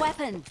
weapon.